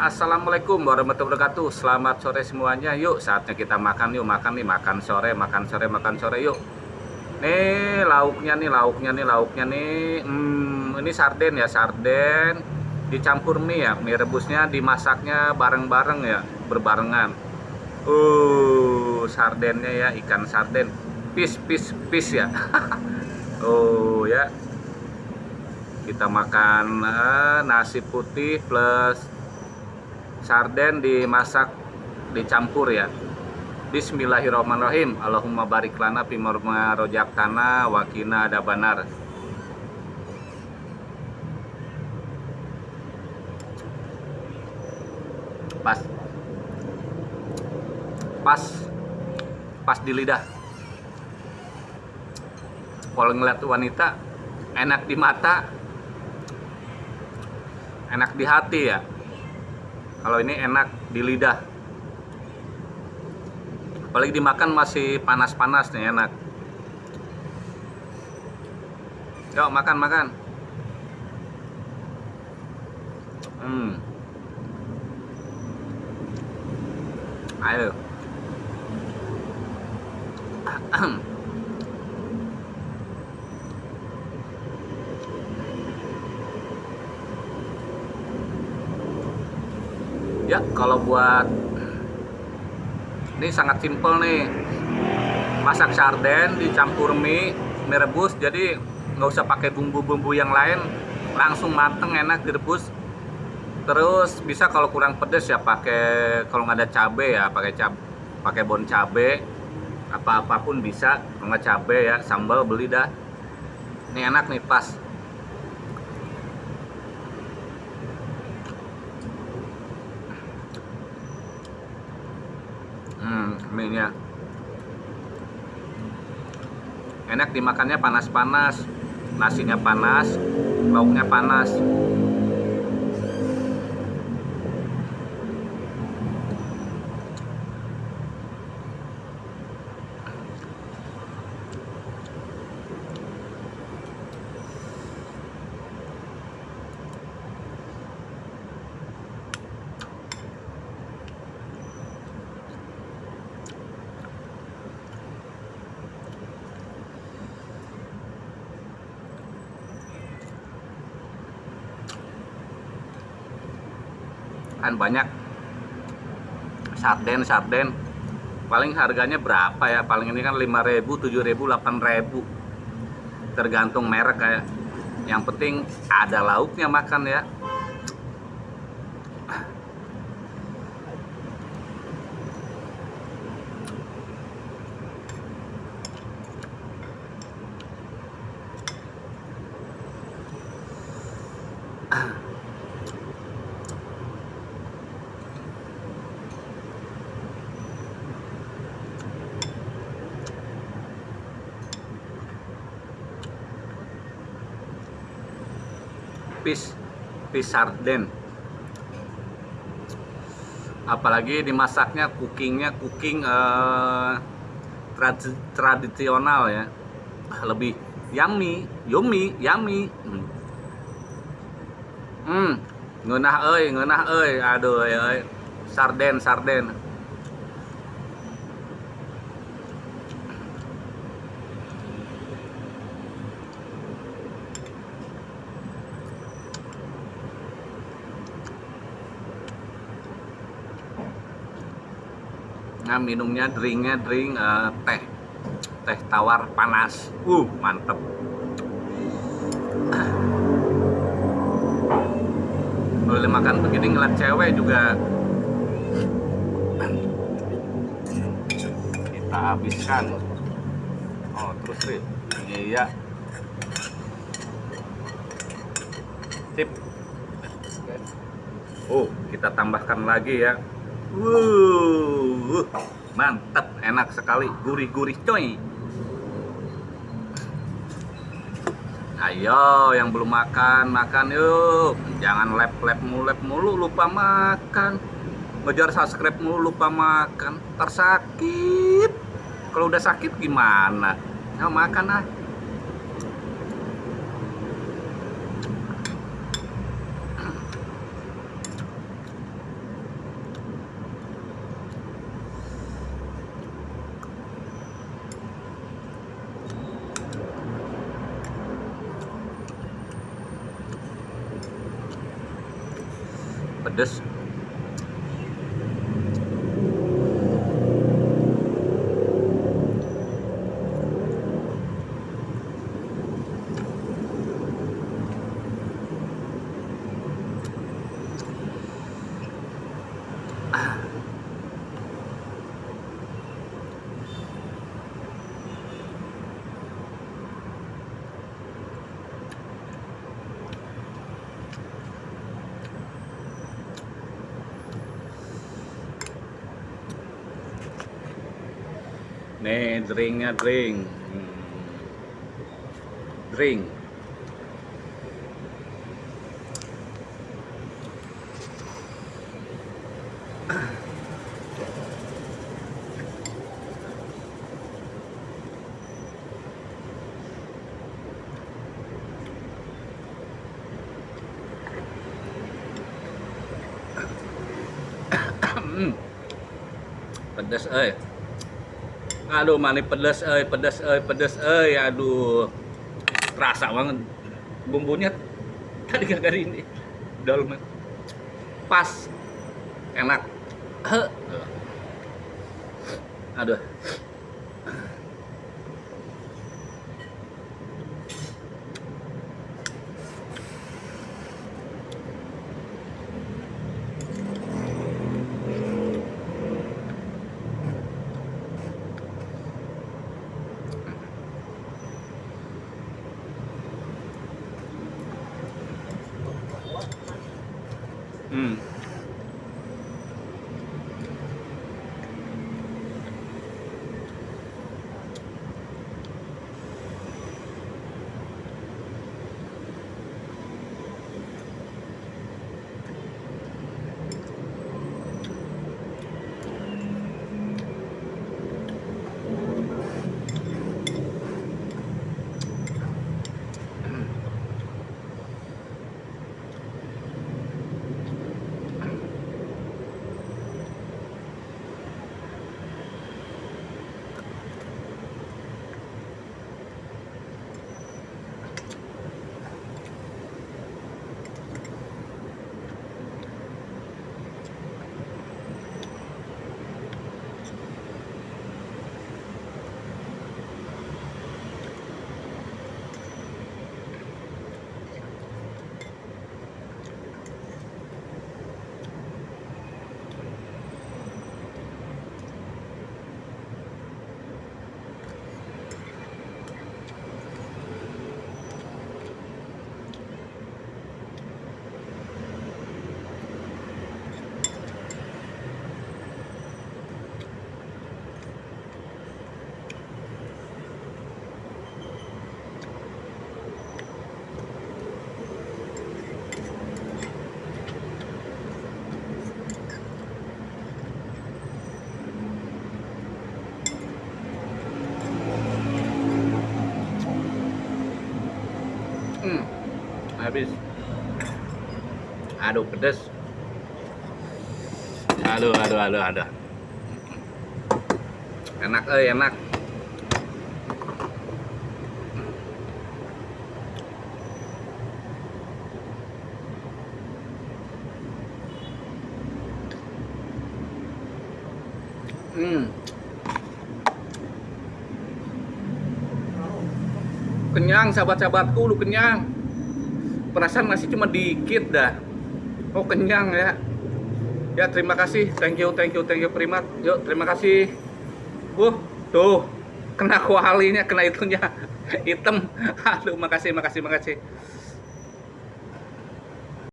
Assalamualaikum warahmatullahi wabarakatuh. Selamat sore semuanya. Yuk saatnya kita makan yuk Makan nih makan sore Makan sore makan sore yuk. Nih lauknya nih lauknya nih lauknya nih. Hmm, Ini sarden ya sarden. Dicampur mie ya Mie rebusnya dimasaknya bareng-bareng ya Berbarengan. Uh sardennya ya ikan sarden. Pis pis pis ya. Oh ya. Kita makan uh, nasi putih plus sarden dimasak dicampur ya. Bismillahirrahmanirrahim. Allahumma barik lana pimorma rojak tanah wakina ada banar pas. Pas. Pas di lidah. Kalau ngeliat wanita enak di mata enak di hati ya kalau ini enak di lidah. Apalagi dimakan masih panas-panas nih enak. Yuk makan makan. Hmm. Ayo ya kalau buat ini sangat simple nih. Masak sarden dicampur mie mie rebus jadi nggak usah pakai bumbu-bumbu yang lain. Langsung mateng enak direbus. Terus bisa kalau kurang pedes ya pakai kalau nggak ada cabe ya pakai cab pakai bon cabe. Apa apa pun bisa nggak cabe ya sambal beli dah. Ini enak nih pas hmm mie nya enak dimakannya panas-panas nasinya panas lauknya panas kan banyak. Sarden sarden. Paling harganya berapa ya? Paling ini kan 5000 7000 8000 tergantung merek kayak yang penting ada lauknya makan ya fish fish sarden apalagi dimasaknya cookingnya cooking eh, trad- tradisional ya. Lebih yummy yummy yummy. Hmm. hmm. Ngeunah euy ngeunah euy. Aduh euy. Sarden sarden minumnya drinknya drink eh, teh. Teh tawar panas. Uh mantep. Boleh makan begini ngeliat cewek juga. Kita habiskan. Oh terus Rit. Iya. Sip. Oh kita tambahkan lagi ya Wuh, mantap, enak sekali, gurih-gurih coy. Ayo, yang belum makan, makan yuk. Jangan lep-lep mulep mulu, lupa makan. Ngejar subscribe mulu, lupa makan. Tersakit. Kalau udah sakit gimana? Ayo makan ah. Pedes Nih drinknya drink. Hmm. Drink. Hmm. Pedas eh. Aduh, manis pedas eh, pedas eh, pedas eh, aduh. Terasa banget. Bumbunya tadi kagak ini. Dolmen. Pas. Enak. Aduh. Hmm. Habis. Aduh, pedes. Aduh, aduh, aduh, aduh. Enak eh, enak. Hmm. Kenyang sahabat-sahabatku, lu kenyang. Perasaan masih cuma dikit dah. Oh, kenyang ya. Ya, terima kasih. Thank you, thank you, thank you Primat. Yuk, terima kasih. Uh, tuh. Kena kualinya, kena itunya. Hitam. Aduh, makasih, makasih, makasih.